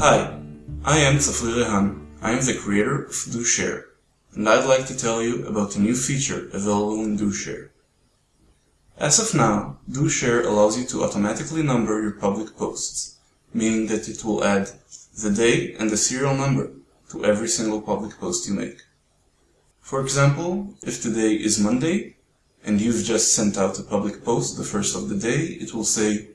Hi, I am Tzafrir Rehan. I am the creator of DoShare, and I'd like to tell you about a new feature available in DoShare. As of now, DoShare allows you to automatically number your public posts, meaning that it will add the day and the serial number to every single public post you make. For example, if today is Monday, and you've just sent out a public post the first of the day, it will say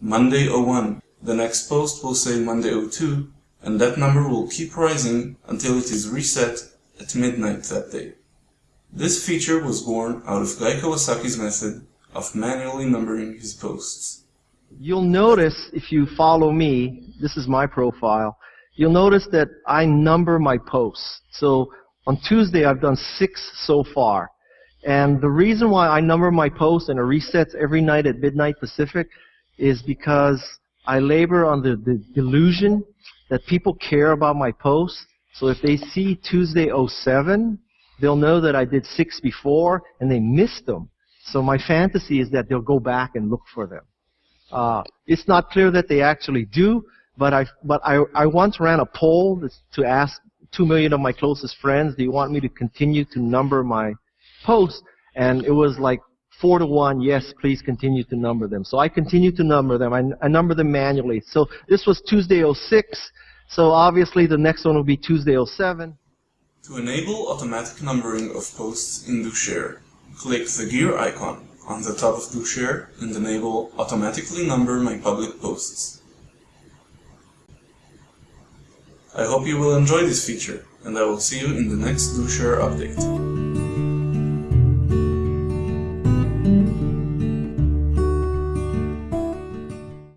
Monday 01. The next post will say Monday 02, and that number will keep rising until it is reset at midnight that day. This feature was born out of Guy Kawasaki's method of manually numbering his posts. You'll notice if you follow me, this is my profile, you'll notice that I number my posts. So on Tuesday I've done six so far. And the reason why I number my posts and it resets every night at midnight Pacific is because I labor under the the delusion that people care about my posts. So if they see Tuesday 07, they'll know that I did six before and they missed them. So my fantasy is that they'll go back and look for them. Uh, it's not clear that they actually do, but I but I I once ran a poll to ask two million of my closest friends, do you want me to continue to number my posts? And it was like four to one, yes, please continue to number them. So I continue to number them. I, I number them manually. So this was Tuesday 06. So obviously the next one will be Tuesday 07. To enable automatic numbering of posts in DoShare, click the gear icon on the top of DoShare and enable automatically number my public posts. I hope you will enjoy this feature, and I will see you in the next DoShare update.